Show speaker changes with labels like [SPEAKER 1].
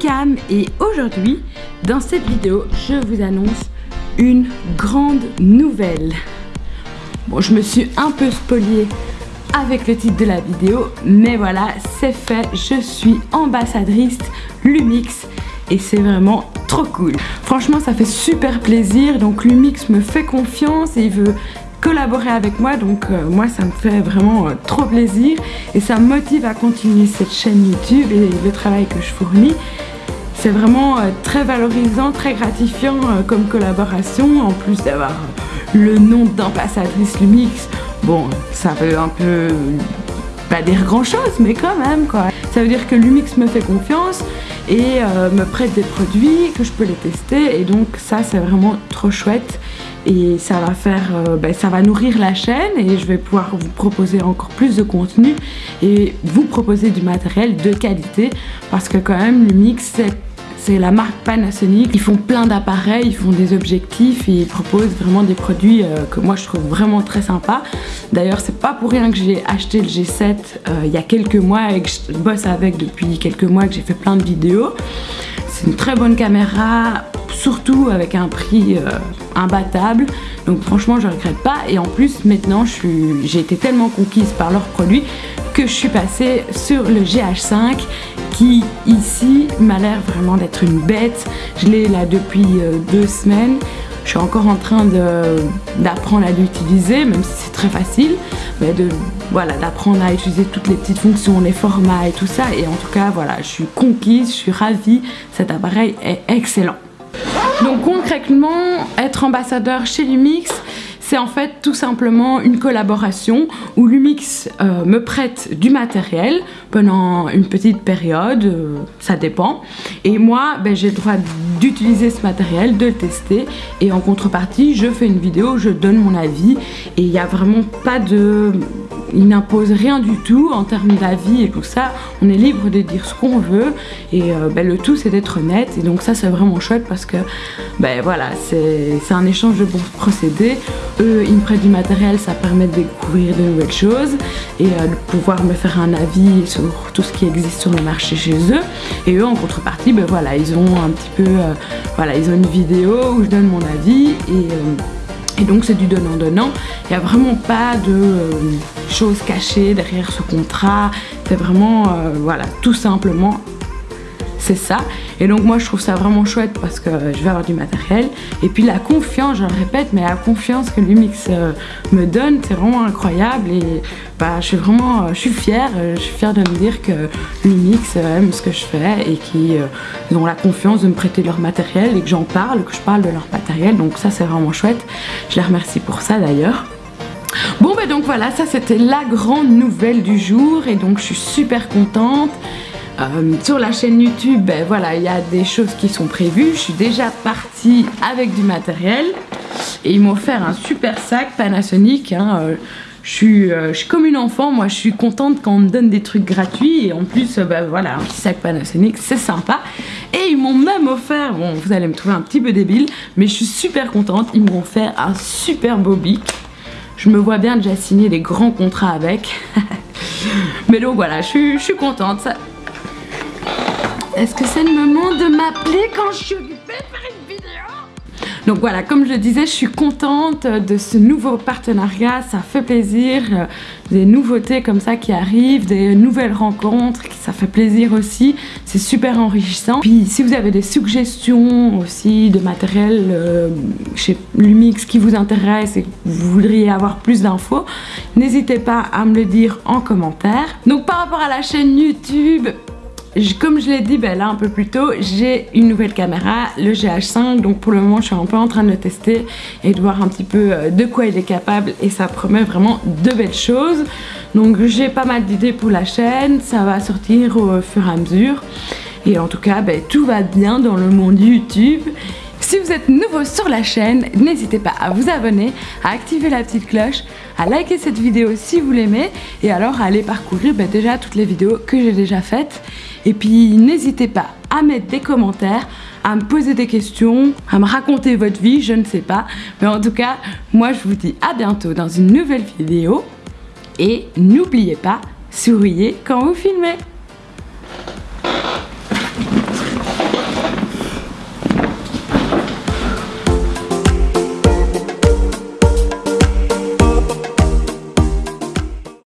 [SPEAKER 1] Cam et aujourd'hui, dans cette vidéo, je vous annonce une grande nouvelle. Bon, je me suis un peu spoliée avec le titre de la vidéo, mais voilà, c'est fait, je suis ambassadrice Lumix et c'est vraiment trop cool. Franchement, ça fait super plaisir, donc Lumix me fait confiance et il veut collaborer avec moi donc euh, moi ça me fait vraiment euh, trop plaisir et ça me motive à continuer cette chaîne YouTube et le travail que je fournis. C'est vraiment euh, très valorisant, très gratifiant comme collaboration en plus d'avoir le nom d'ambassadrice Lumix. Bon ça veut un peu pas dire grand chose mais quand même quoi. Ça veut dire que Lumix me fait confiance et me prête des produits que je peux les tester et donc ça c'est vraiment trop chouette et ça va faire, euh, ben, ça va nourrir la chaîne et je vais pouvoir vous proposer encore plus de contenu et vous proposer du matériel de qualité parce que quand même Lumix c'est la marque Panasonic, ils font plein d'appareils, ils font des objectifs et ils proposent vraiment des produits euh, que moi je trouve vraiment très sympa. D'ailleurs c'est pas pour rien que j'ai acheté le G7 euh, il y a quelques mois et que je bosse avec depuis quelques mois que j'ai fait plein de vidéos. C'est une très bonne caméra, surtout avec un prix euh, imbattable. Donc franchement je regrette pas et en plus maintenant j'ai été tellement conquise par leurs produits que je suis passée sur le GH5 qui ici m'a l'air vraiment d'être une bête. Je l'ai là depuis euh, deux semaines. Je suis encore en train d'apprendre à l'utiliser, même si c'est très facile, mais de voilà d'apprendre à utiliser toutes les petites fonctions, les formats et tout ça. Et en tout cas, voilà, je suis conquise, je suis ravie. Cet appareil est excellent. Donc concrètement, être ambassadeur chez Lumix, c'est en fait tout simplement une collaboration où Lumix euh, me prête du matériel pendant une petite période, euh, ça dépend. Et moi, ben, j'ai le droit d'utiliser ce matériel, de le tester. Et en contrepartie, je fais une vidéo, je donne mon avis. Et il n'y a vraiment pas de il n'impose rien du tout en termes d'avis et tout ça. On est libre de dire ce qu'on veut et euh, ben, le tout c'est d'être honnête et donc ça c'est vraiment chouette parce que ben voilà c'est un échange de bons procédés. Eux ils me prêtent du matériel, ça permet de découvrir de nouvelles choses et euh, de pouvoir me faire un avis sur tout ce qui existe sur le marché chez eux. Et eux en contrepartie ben voilà ils ont un petit peu euh, voilà ils ont une vidéo où je donne mon avis et et donc c'est du donnant-donnant. Il n'y a vraiment pas de euh, choses cachées derrière ce contrat. C'est vraiment, euh, voilà, tout simplement c'est ça. Et donc moi je trouve ça vraiment chouette parce que je vais avoir du matériel. Et puis la confiance, je le répète, mais la confiance que Lumix euh, me donne, c'est vraiment incroyable. Et bah, je suis vraiment, euh, je suis fière, euh, je suis fière de me dire que Lumix aime ce que je fais et qu'ils ont la confiance de me prêter leur matériel et que j'en parle, que je parle de leur matériel. Donc ça c'est vraiment chouette. Je les remercie pour ça d'ailleurs. Bon bah donc voilà, ça c'était la grande nouvelle du jour et donc je suis super contente. Euh, sur la chaîne YouTube, ben voilà, il y a des choses qui sont prévues. Je suis déjà partie avec du matériel et ils m'ont offert un super sac Panasonic. Hein, euh, je, suis, euh, je, suis, comme une enfant, moi je suis contente quand on me donne des trucs gratuits et en plus, ben voilà, un petit sac Panasonic, c'est sympa. Et ils m'ont même offert, bon vous allez me trouver un petit peu débile, mais je suis super contente, ils m'ont offert un super beau bic. Je me vois bien déjà signer des grands contrats avec. mais donc voilà, je suis, je suis contente. Est-ce que c'est le moment de m'appeler quand je suis faire une vidéo? Donc voilà, comme je le disais, je suis contente de ce nouveau partenariat, ça fait plaisir, des nouveautés comme ça qui arrivent, des nouvelles rencontres, ça fait plaisir aussi, c'est super enrichissant. Puis si vous avez des suggestions aussi de matériel euh, chez Lumix qui vous intéresse et que vous voudriez avoir plus d'infos, n'hésitez pas à me le dire en commentaire. Donc par rapport à la chaîne YouTube, comme je l'ai dit ben là un peu plus tôt, j'ai une nouvelle caméra, le GH5, donc pour le moment je suis un peu en train de le tester et de voir un petit peu euh, de quoi il est capable et ça promet vraiment de belles choses. Donc j'ai pas mal d'idées pour la chaîne, ça va sortir au fur et à mesure. Et en tout cas, ben, tout va bien dans le monde YouTube. Si vous êtes nouveau sur la chaîne, n'hésitez pas à vous abonner, à activer la petite cloche, à liker cette vidéo si vous l'aimez et alors à aller parcourir ben, déjà toutes les vidéos que j'ai déjà faites. Et puis n'hésitez pas à mettre des commentaires, à me poser des questions, à me raconter votre vie, je ne sais pas. Mais en tout cas, moi je vous dis à bientôt dans une nouvelle vidéo. Et n'oubliez pas, souriez quand vous filmez